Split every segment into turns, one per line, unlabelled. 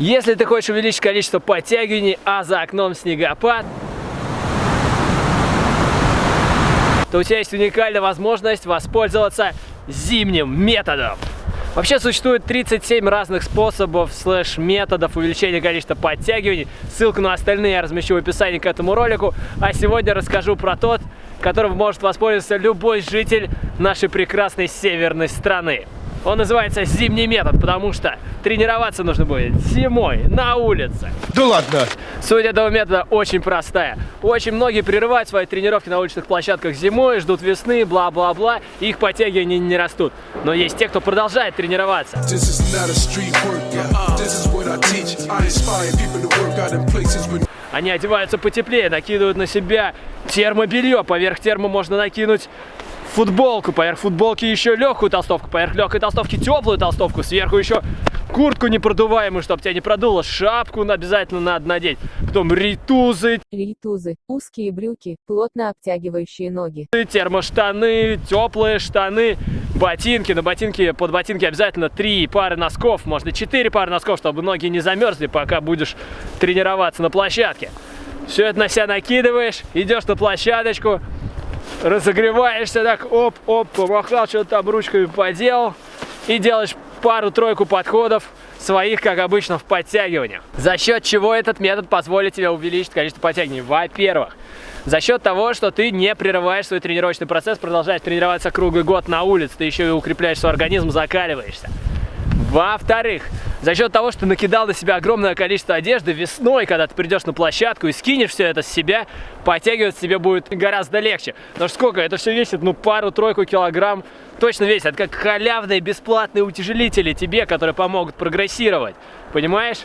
Если ты хочешь увеличить количество подтягиваний, а за окном снегопад, то у тебя есть уникальная возможность воспользоваться зимним методом. Вообще существует 37 разных способов слэш-методов увеличения количества подтягиваний. Ссылку на остальные я размещу в описании к этому ролику. А сегодня расскажу про тот, которым может воспользоваться любой житель нашей прекрасной северной страны. Он называется зимний метод, потому что тренироваться нужно будет зимой на улице.
Да ладно!
Суть этого метода очень простая. Очень многие прерывают свои тренировки на уличных площадках зимой, ждут весны, бла-бла-бла, их подтягивания не растут. Но есть те, кто продолжает тренироваться. Они одеваются потеплее, накидывают на себя термобелье. Поверх термо можно накинуть футболку, поверх футболки еще легкую толстовку, поверх легкой толстовки теплую толстовку, сверху еще куртку непродуваемую, чтобы тебя не продуло, шапку обязательно надо надеть, потом ритузы.
Ритузы, узкие брюки, плотно обтягивающие ноги.
Термоштаны, теплые штаны, ботинки. На ботинки, под ботинки обязательно три пары носков, можно четыре пары носков, чтобы ноги не замерзли, пока будешь тренироваться на площадке. Все это на себя накидываешь, идешь на площадочку, разогреваешься так, оп-оп, помахал, что-то там ручками поделал и делаешь пару-тройку подходов своих, как обычно, в подтягиваниях. За счет чего этот метод позволит тебе увеличить количество подтягиваний? Во-первых, за счет того, что ты не прерываешь свой тренировочный процесс, продолжаешь тренироваться круглый год на улице, ты еще и укрепляешь свой организм, закаливаешься. Во-вторых, за счет того, что накидал на себя огромное количество одежды, весной, когда ты придешь на площадку и скинешь все это с себя, подтягивать себе будет гораздо легче. Что сколько? Это все весит, ну, пару-тройку килограмм точно весит. Это как халявные бесплатные утяжелители тебе, которые помогут прогрессировать. Понимаешь?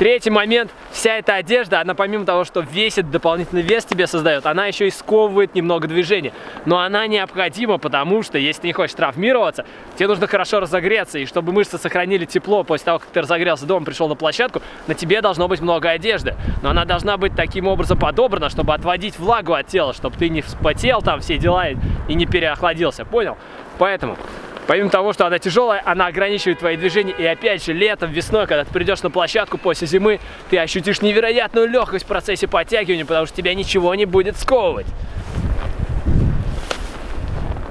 Третий момент, вся эта одежда, она помимо того, что весит, дополнительный вес тебе создает, она еще и сковывает немного движения. Но она необходима, потому что, если ты не хочешь травмироваться, тебе нужно хорошо разогреться, и чтобы мышцы сохранили тепло после того, как ты разогрелся дома, пришел на площадку, на тебе должно быть много одежды. Но она должна быть таким образом подобрана, чтобы отводить влагу от тела, чтобы ты не вспотел там все дела и не переохладился, понял? Поэтому Помимо того, что она тяжелая, она ограничивает твои движения. И опять же, летом, весной, когда ты придешь на площадку после зимы, ты ощутишь невероятную легкость в процессе подтягивания, потому что тебя ничего не будет сковывать.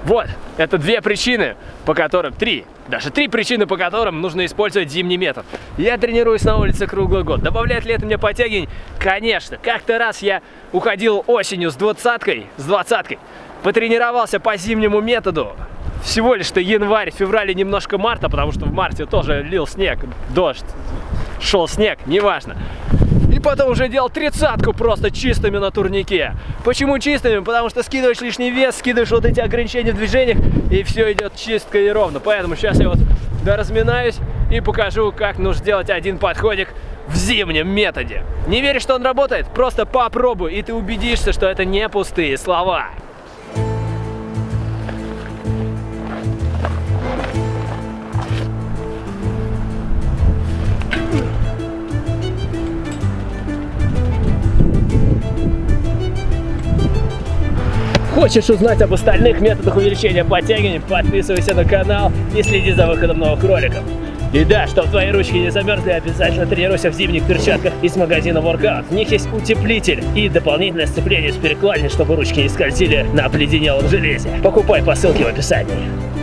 Вот, это две причины, по которым, три, даже три причины, по которым нужно использовать зимний метод. Я тренируюсь на улице круглый год. Добавляет ли это мне подтягиваний? Конечно. Как-то раз я уходил осенью с двадцаткой, с двадцаткой, потренировался по зимнему методу, всего лишь-то январь, февраль и немножко марта, потому что в марте тоже лил снег, дождь, шел снег, неважно. И потом уже делал тридцатку просто чистыми на турнике. Почему чистыми? Потому что скидываешь лишний вес, скидываешь вот эти ограничения в движениях, и все идет чистко и ровно. Поэтому сейчас я вот доразминаюсь и покажу, как нужно сделать один подходик в зимнем методе. Не веришь, что он работает? Просто попробуй, и ты убедишься, что это не пустые слова. Хочешь узнать об остальных методах увеличения подтягивания, подписывайся на канал и следи за выходом новых роликов. И да, чтобы твои ручки не замерзли, обязательно тренируйся в зимних перчатках из магазина Workout. В них есть утеплитель и дополнительное сцепление с перекладиной, чтобы ручки не скользили на обледенелом железе. Покупай по ссылке в описании.